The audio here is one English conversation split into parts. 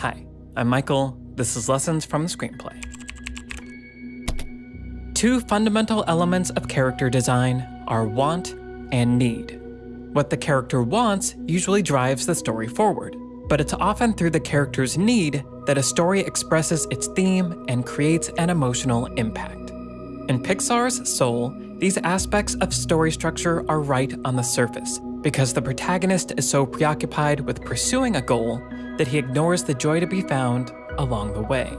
Hi, I'm Michael. This is Lessons from the Screenplay. Two fundamental elements of character design are want and need. What the character wants usually drives the story forward, but it's often through the character's need that a story expresses its theme and creates an emotional impact. In Pixar's Soul, these aspects of story structure are right on the surface because the protagonist is so preoccupied with pursuing a goal that he ignores the joy to be found along the way.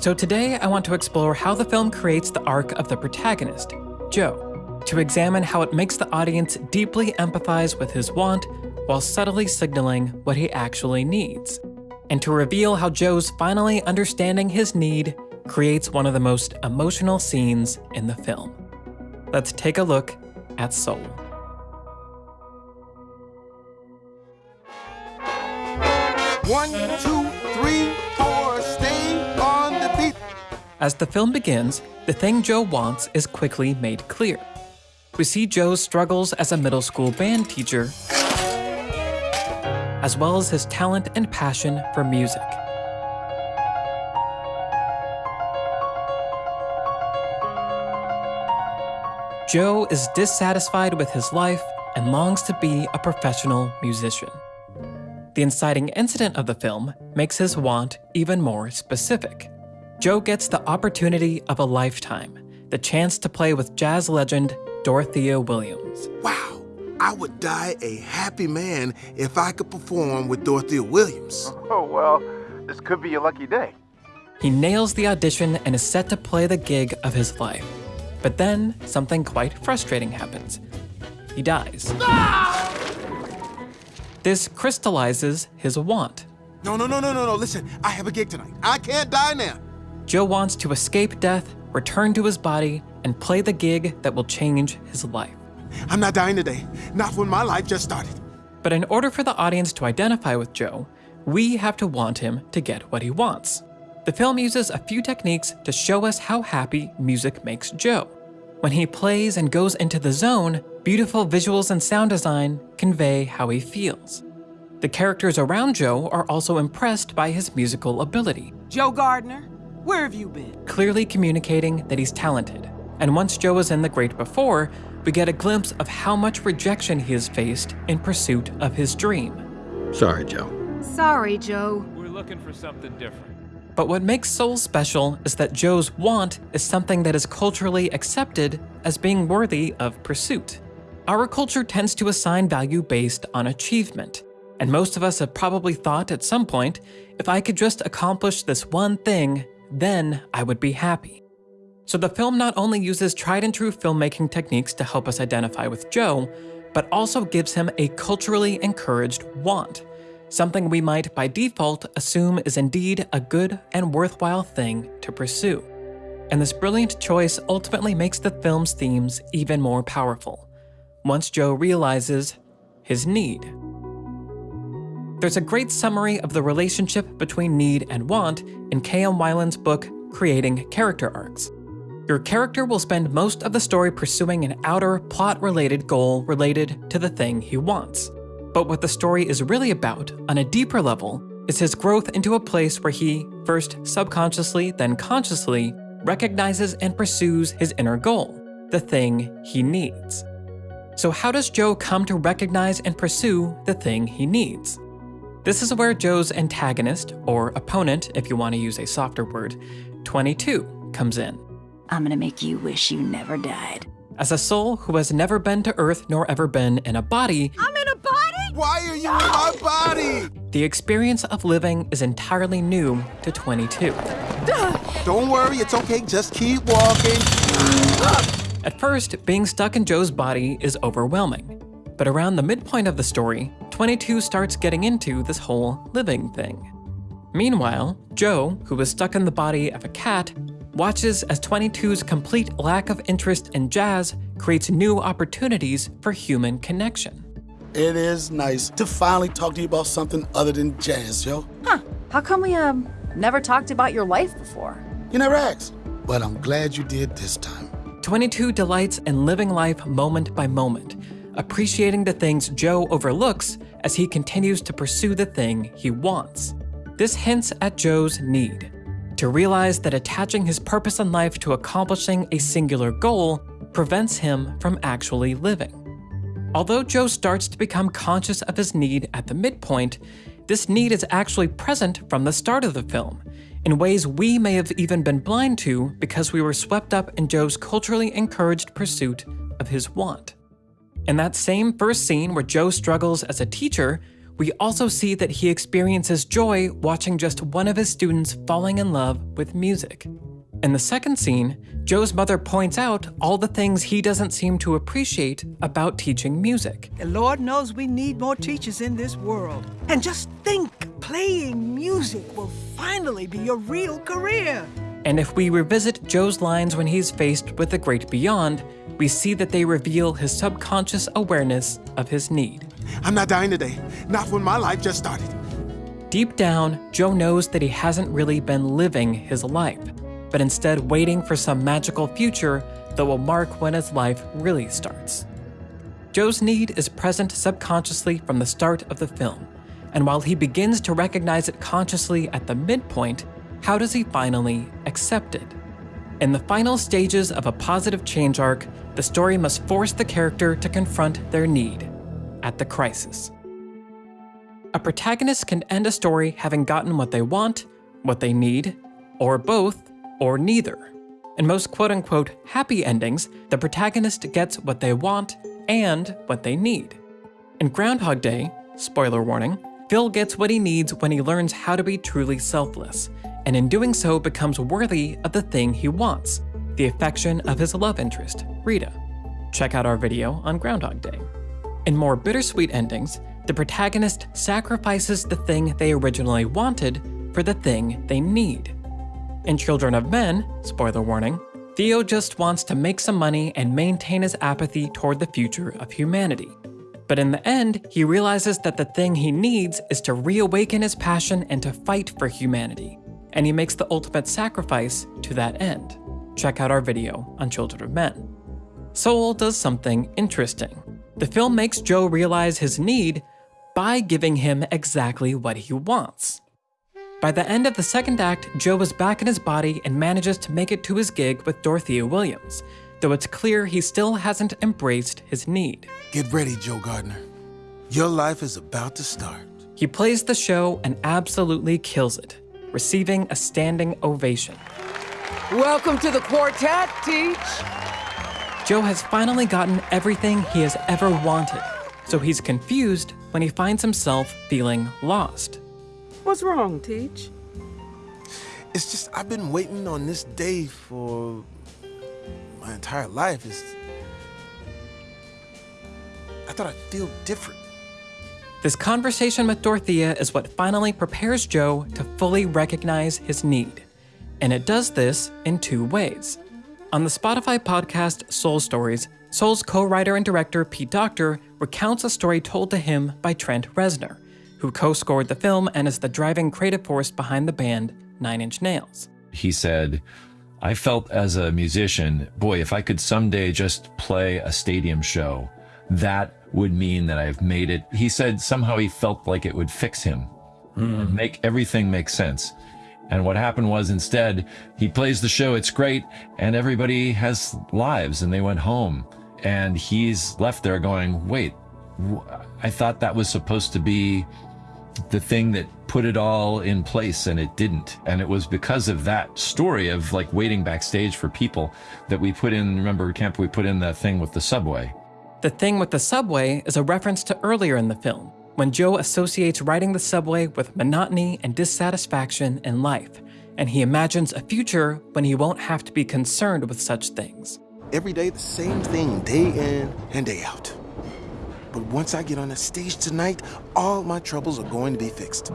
So today I want to explore how the film creates the arc of the protagonist, Joe, to examine how it makes the audience deeply empathize with his want while subtly signaling what he actually needs, and to reveal how Joe's finally understanding his need creates one of the most emotional scenes in the film. Let's take a look at Soul. One, two, three, four, stay on the beat. As the film begins, the thing Joe wants is quickly made clear. We see Joe's struggles as a middle school band teacher, as well as his talent and passion for music. Joe is dissatisfied with his life and longs to be a professional musician. The inciting incident of the film makes his want even more specific. Joe gets the opportunity of a lifetime, the chance to play with jazz legend Dorothea Williams. Wow, I would die a happy man if I could perform with Dorothea Williams. Oh, well, this could be your lucky day. He nails the audition and is set to play the gig of his life. But then, something quite frustrating happens. He dies. Ah! This crystallizes his want. No, no, no, no, no, no. Listen, I have a gig tonight. I can't die now. Joe wants to escape death, return to his body, and play the gig that will change his life. I'm not dying today. Not when my life just started. But in order for the audience to identify with Joe, we have to want him to get what he wants. The film uses a few techniques to show us how happy music makes Joe. When he plays and goes into the zone, beautiful visuals and sound design convey how he feels. The characters around Joe are also impressed by his musical ability, Joe Gardner, where have you been? clearly communicating that he's talented. And once Joe was in The Great Before, we get a glimpse of how much rejection he has faced in pursuit of his dream. Sorry, Joe. Sorry, Joe. We're looking for something different. But what makes Soul special is that Joe's want is something that is culturally accepted as being worthy of pursuit. Our culture tends to assign value based on achievement, and most of us have probably thought at some point, if I could just accomplish this one thing, then I would be happy. So the film not only uses tried and true filmmaking techniques to help us identify with Joe, but also gives him a culturally encouraged want, something we might by default assume is indeed a good and worthwhile thing to pursue. And this brilliant choice ultimately makes the film's themes even more powerful, once Joe realizes his need. There's a great summary of the relationship between need and want in K.M. Weiland's book, Creating Character Arcs. Your character will spend most of the story pursuing an outer, plot related goal related to the thing he wants. But what the story is really about, on a deeper level, is his growth into a place where he, first subconsciously, then consciously, recognizes and pursues his inner goal, the thing he needs. So, how does Joe come to recognize and pursue the thing he needs? This is where Joe's antagonist, or opponent if you want to use a softer word, 22, comes in. I'm gonna make you wish you never died. As a soul who has never been to Earth nor ever been in a body, I'm in a body? Why are you in my body? the experience of living is entirely new to 22. Don't worry, it's okay. Just keep walking. At first, being stuck in Joe's body is overwhelming. But around the midpoint of the story, 22 starts getting into this whole living thing. Meanwhile, Joe, who is stuck in the body of a cat, watches as 22's complete lack of interest in jazz creates new opportunities for human connection. It is nice to finally talk to you about something other than jazz, yo. Huh. How come we, um, never talked about your life before? You never asked, but I'm glad you did this time. 22 delights in living life moment by moment, appreciating the things Joe overlooks as he continues to pursue the thing he wants. This hints at Joe's need to realize that attaching his purpose in life to accomplishing a singular goal prevents him from actually living. Although Joe starts to become conscious of his need at the midpoint, this need is actually present from the start of the film, in ways we may have even been blind to because we were swept up in Joe's culturally encouraged pursuit of his want. In that same first scene where Joe struggles as a teacher, we also see that he experiences joy watching just one of his students falling in love with music. In the second scene, Joe's mother points out all the things he doesn't seem to appreciate about teaching music. And Lord knows we need more teachers in this world. And just think, playing music will finally be your real career. And if we revisit Joe's lines when he's faced with the great beyond, we see that they reveal his subconscious awareness of his need. I'm not dying today, not when my life just started. Deep down, Joe knows that he hasn't really been living his life but instead waiting for some magical future that will mark when his life really starts. Joe's need is present subconsciously from the start of the film, and while he begins to recognize it consciously at the midpoint, how does he finally accept it? In the final stages of a positive change arc, the story must force the character to confront their need at the crisis. A protagonist can end a story having gotten what they want, what they need, or both or neither. In most quote unquote happy endings, the protagonist gets what they want and what they need. In Groundhog Day, spoiler warning, Phil gets what he needs when he learns how to be truly selfless, and in doing so becomes worthy of the thing he wants the affection of his love interest, Rita. Check out our video on Groundhog Day. In more bittersweet endings, the protagonist sacrifices the thing they originally wanted for the thing they need. In Children of Men, spoiler warning, Theo just wants to make some money and maintain his apathy toward the future of humanity. But in the end, he realizes that the thing he needs is to reawaken his passion and to fight for humanity, and he makes the ultimate sacrifice to that end. Check out our video on Children of Men. Soul does something interesting. The film makes Joe realize his need by giving him exactly what he wants. By the end of the second act, Joe is back in his body and manages to make it to his gig with Dorothea Williams, though it's clear he still hasn't embraced his need. Get ready, Joe Gardner. Your life is about to start. He plays the show and absolutely kills it, receiving a standing ovation. Welcome to the quartet, Teach. Joe has finally gotten everything he has ever wanted, so he's confused when he finds himself feeling lost. What's wrong, Teach? It's just I've been waiting on this day for my entire life. It's, I thought I'd feel different. This conversation with Dorothea is what finally prepares Joe to fully recognize his need. And it does this in two ways. On the Spotify podcast Soul Stories, Soul's co writer and director Pete Docter recounts a story told to him by Trent Reznor who co scored the film and is the driving creative force behind the band Nine Inch Nails. He said, I felt as a musician, boy, if I could someday just play a stadium show, that would mean that I've made it. He said somehow he felt like it would fix him, mm. make everything make sense. And what happened was instead, he plays the show, it's great, and everybody has lives and they went home. And he's left there going, wait, I thought that was supposed to be the thing that put it all in place and it didn't. And it was because of that story of like waiting backstage for people that we put in, remember Kemp, we put in that thing with the subway. The thing with the subway is a reference to earlier in the film, when Joe associates riding the subway with monotony and dissatisfaction in life, and he imagines a future when he won't have to be concerned with such things. Every day, the same thing, day in and day out. But once I get on the stage tonight, all my troubles are going to be fixed.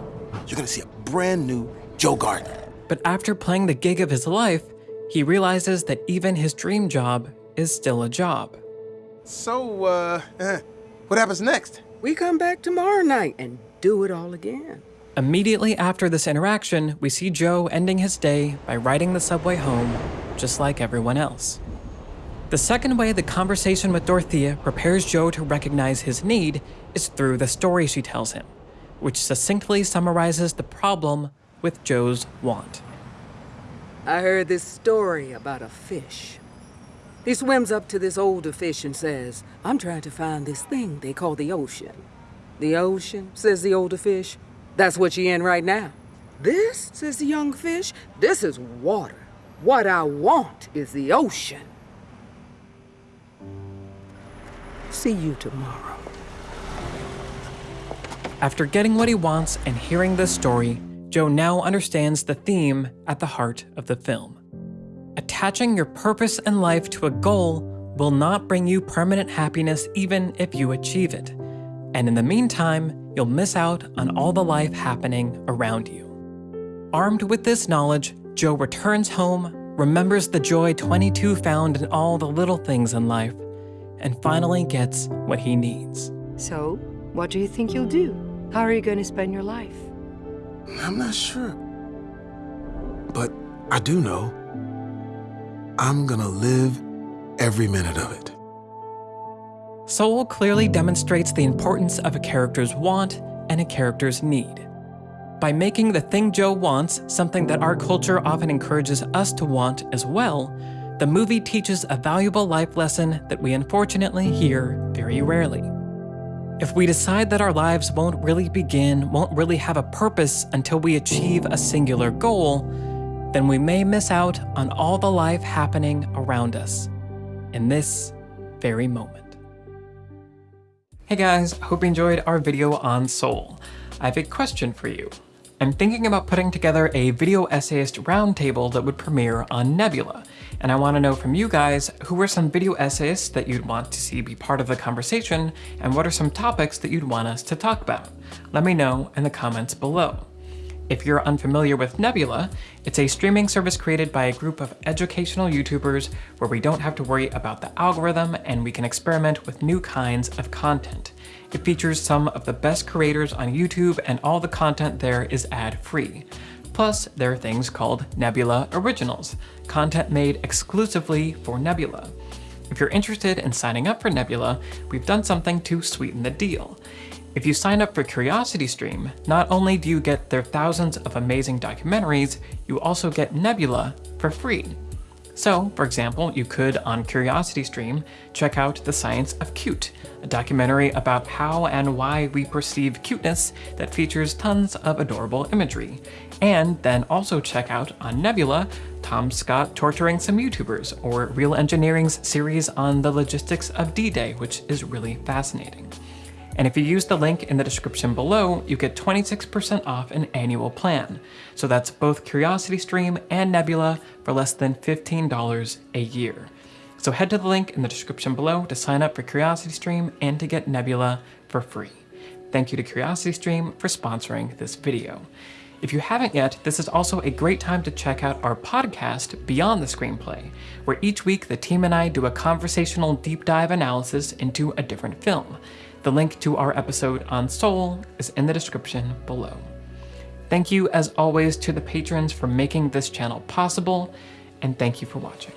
You're gonna see a brand new Joe Gardner. But after playing the gig of his life, he realizes that even his dream job is still a job. So, uh, eh, what happens next? We come back tomorrow night and do it all again. Immediately after this interaction, we see Joe ending his day by riding the subway home, just like everyone else. The second way the conversation with Dorothea prepares Joe to recognize his need is through the story she tells him, which succinctly summarizes the problem with Joe's want. I heard this story about a fish. He swims up to this older fish and says, I'm trying to find this thing they call the ocean. The ocean, says the older fish. That's what you're in right now. This, says the young fish, this is water. What I want is the ocean. See you tomorrow. After getting what he wants and hearing this story, Joe now understands the theme at the heart of the film. Attaching your purpose in life to a goal will not bring you permanent happiness even if you achieve it. And in the meantime, you'll miss out on all the life happening around you. Armed with this knowledge, Joe returns home, remembers the joy 22 found in all the little things in life, and finally gets what he needs. So, what do you think you'll do? How are you going to spend your life? I'm not sure. But I do know I'm gonna live every minute of it. Soul clearly demonstrates the importance of a character's want and a character's need. By making the thing Joe wants something that our culture often encourages us to want as well, the movie teaches a valuable life lesson that we unfortunately hear very rarely. If we decide that our lives won't really begin, won't really have a purpose until we achieve a singular goal, then we may miss out on all the life happening around us in this very moment. Hey guys, hope you enjoyed our video on Soul. I have a question for you. I'm thinking about putting together a video essayist roundtable that would premiere on Nebula, and I want to know from you guys who are some video essayists that you'd want to see be part of the conversation, and what are some topics that you'd want us to talk about. Let me know in the comments below. If you're unfamiliar with Nebula, it's a streaming service created by a group of educational YouTubers where we don't have to worry about the algorithm and we can experiment with new kinds of content. It features some of the best creators on YouTube and all the content there is ad-free. Plus, there are things called Nebula Originals, content made exclusively for Nebula. If you're interested in signing up for Nebula, we've done something to sweeten the deal. If you sign up for CuriosityStream, not only do you get their thousands of amazing documentaries, you also get Nebula for free. So, for example, you could, on CuriosityStream, check out The Science of Cute, a documentary about how and why we perceive cuteness that features tons of adorable imagery. And then also check out on Nebula, Tom Scott torturing some YouTubers, or Real Engineering's series on the logistics of D-Day, which is really fascinating. And if you use the link in the description below, you get 26% off an annual plan. So that's both CuriosityStream and Nebula for less than $15 a year. So head to the link in the description below to sign up for CuriosityStream and to get Nebula for free. Thank you to CuriosityStream for sponsoring this video. If you haven't yet, this is also a great time to check out our podcast, Beyond the Screenplay, where each week the team and I do a conversational deep dive analysis into a different film. The link to our episode on Soul is in the description below. Thank you, as always, to the patrons for making this channel possible, and thank you for watching.